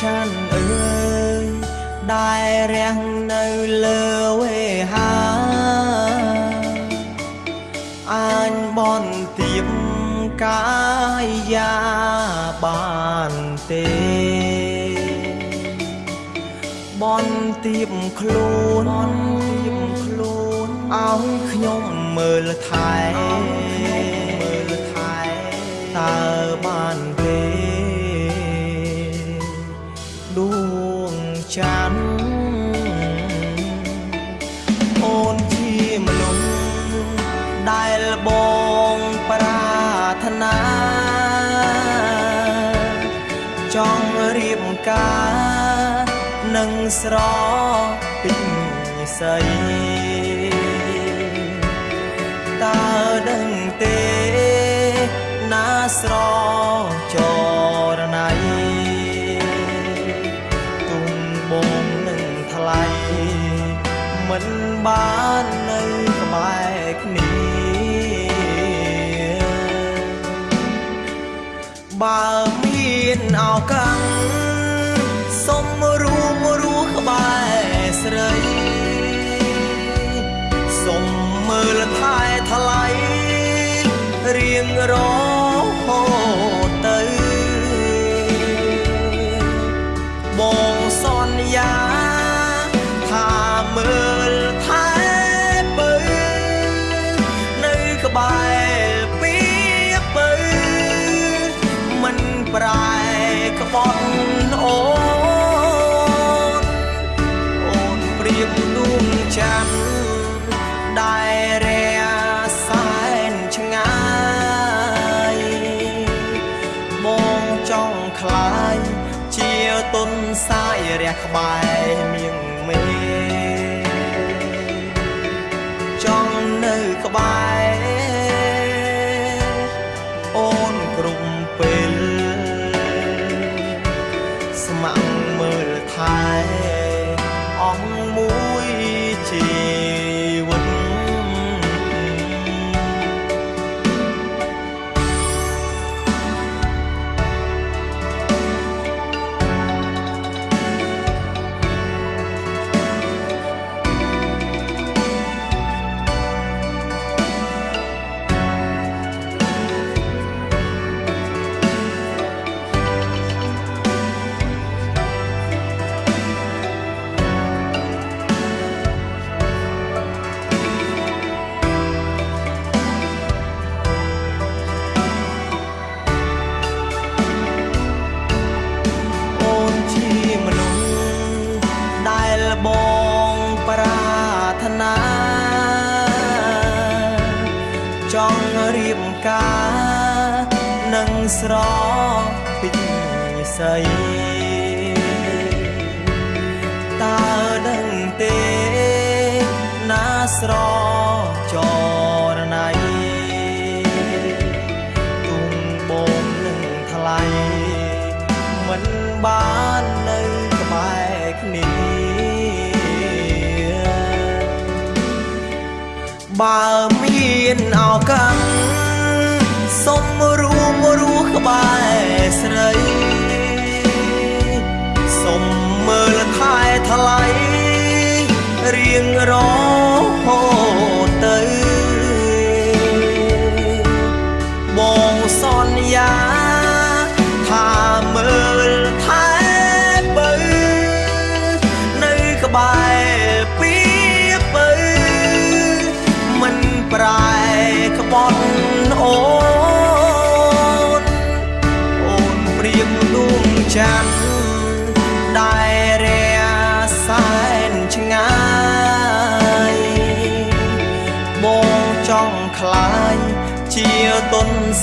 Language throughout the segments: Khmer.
ឆានអើយដែលរាំងនៅលើវេហាអញបនទៀបកាយាបានទេបនទៀបខ្លួនទៀបខ្លួនឲ្យខ្ញុំមើលថែមើលថែតើបាន ចង់រៀបការនឹងស្រពេញស័យតើដឹងទេណាស្រចរណៃទុំបងនឹងថ្លៃមិនបាននៅក្បែរ បើមានឱកាសសុំរួមរស់ក្បែរស្រីសុំមើលថែថ្លៃរៀងរហូ ប្រែក្បត់អូនអូនព្រៀបដួងច័ន្ទដែលរាសែនឆ្ងាយបងចង់ខ្លាយជាទុនសាយរះក្បែរមៀងមេចង់នៅក្បែរ នឹងស្រពេញស័យតើដឹងទេណាស្រចរណៃទុំបងនឹងថ្លៃមិនបាននៅក្បែរគ្នាបើមានឱកាសសុំរួមរ ស់ក្បែរស្រីសុំមើលថែថ្លៃរៀងរហូ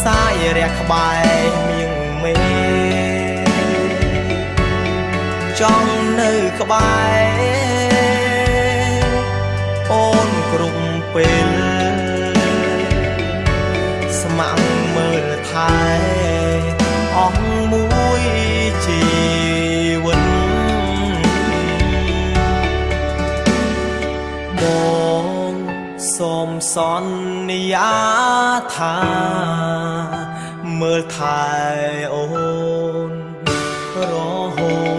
សាយរះក្បែរមៀងមេចង់នៅក្បែរអូនគ្រប់ពេល សន្យាថាមើលថែអូនរហូត